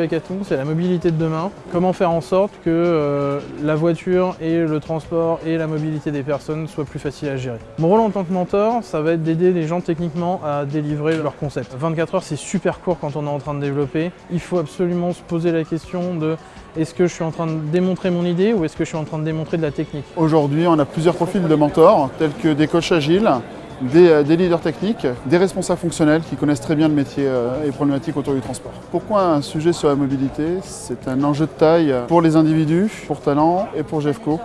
hackathon, c'est la mobilité de demain. Comment faire en sorte que euh, la voiture et le transport et la mobilité des personnes soient plus faciles à gérer? Mon rôle en tant que mentor, ça va être d'aider les gens techniquement à délivrer leur concept. 24 heures, c'est super court quand on est en train de développer. Il faut absolument se poser la question de est-ce que je suis en train de démontrer mon idée ou est-ce que je suis en train de démontrer de la technique? Aujourd'hui, on a plusieurs profils de mentors, tels que des coachs agiles, des, des, leaders techniques, des responsables fonctionnels qui connaissent très bien le métier et les problématiques autour du transport. Pourquoi un sujet sur la mobilité C'est un enjeu de taille pour les individus, pour Talent et pour GEFCO.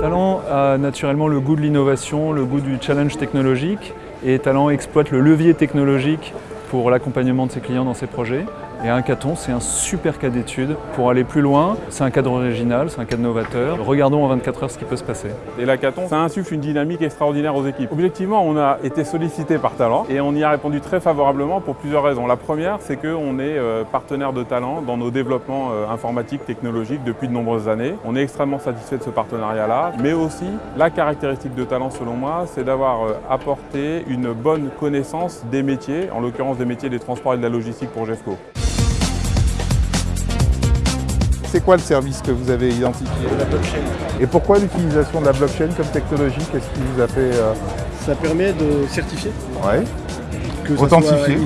Talent a naturellement le goût de l'innovation, le goût du challenge technologique et Talent exploite le levier technologique pour l'accompagnement de ses clients dans ses projets. Et un hackathon, c'est un super cas d'étude pour aller plus loin. C'est un cadre original, c'est un cadre novateur. Regardons en 24 heures ce qui peut se passer. Et l'hackathon, ça insuffle une dynamique extraordinaire aux équipes. Objectivement, on a été sollicité par Talent et on y a répondu très favorablement pour plusieurs raisons. La première, c'est qu'on est partenaire de Talent dans nos développements informatiques, technologiques depuis de nombreuses années. On est extrêmement satisfait de ce partenariat-là, mais aussi la caractéristique de Talent, selon moi, c'est d'avoir apporté une bonne connaissance des métiers, en l'occurrence des métiers des transports et de la logistique pour GEFCO. C'est quoi le service que vous avez identifié La blockchain. Et pourquoi l'utilisation de la blockchain comme technologie Qu'est-ce qui vous a fait... Euh... Ça permet de certifier. Ouais. Authentifier.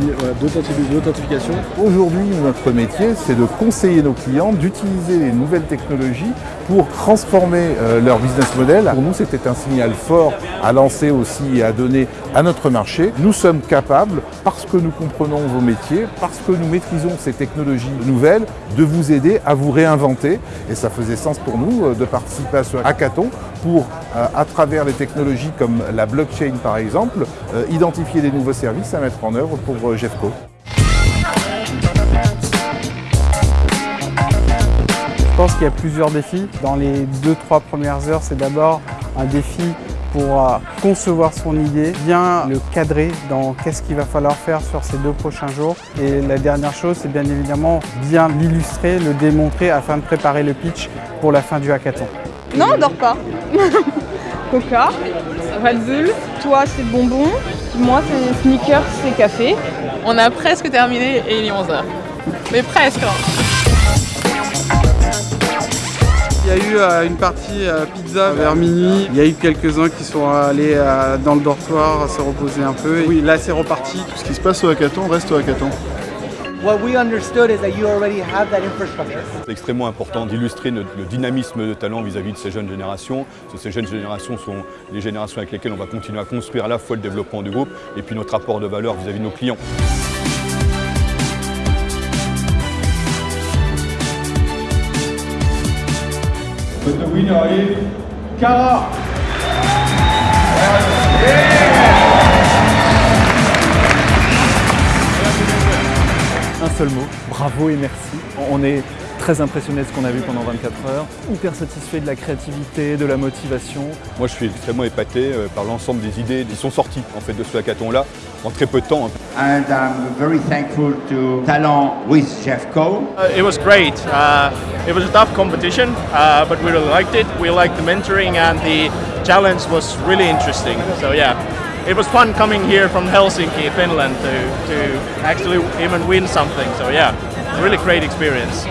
D'authentification. Aujourd'hui, notre métier, c'est de conseiller nos clients d'utiliser les nouvelles technologies pour transformer euh, leur business model. Pour nous, c'était un signal fort à lancer aussi et à donner à notre marché. Nous sommes capables, parce que nous comprenons vos métiers, parce que nous maîtrisons ces technologies nouvelles, de vous aider à vous réinventer. Et ça faisait sens pour nous euh, de participer à ce hackathon pour, euh, à travers les technologies comme la blockchain par exemple, identifier des nouveaux services à mettre en œuvre pour GEFCO. Je pense qu'il y a plusieurs défis. Dans les 2-3 premières heures, c'est d'abord un défi pour concevoir son idée, bien le cadrer dans qu'est-ce qu'il va falloir faire sur ces deux prochains jours. Et la dernière chose, c'est bien évidemment bien l'illustrer, le démontrer afin de préparer le pitch pour la fin du hackathon. Non, on dort pas. Coca, Red Bull, toi c'est bonbon, moi c'est sneakers, c'est café. On a presque terminé et il est 11h. Mais presque Il y a eu une partie pizza vers minuit. Il y a eu quelques-uns qui sont allés dans le dortoir se reposer un peu. Oui, là c'est reparti. Tout ce qui se passe au hackathon reste au hackathon. C'est extrêmement important d'illustrer le dynamisme de talent vis-à-vis de ces jeunes générations. Ces jeunes générations sont les générations avec lesquelles on va continuer à construire à la fois le développement du groupe et puis notre rapport de valeur vis-à-vis de nos clients. The winner is Cara. Un seul mot, bravo et merci. On est très impressionné de ce qu'on a vu pendant 24 heures, hyper satisfait de la créativité, de la motivation. Moi je suis extrêmement épaté par l'ensemble des idées qui sont sorties en fait de ce hackathon-là en très peu de temps. And I'm very thankful to Talent with Jeffco. Uh, it was great. Uh, it was a tough competition, uh, but we really liked it. We liked the mentoring and the challenge was really interesting. So yeah, it was fun coming here from Helsinki, Finland to, to actually even win something. So yeah, really great experience.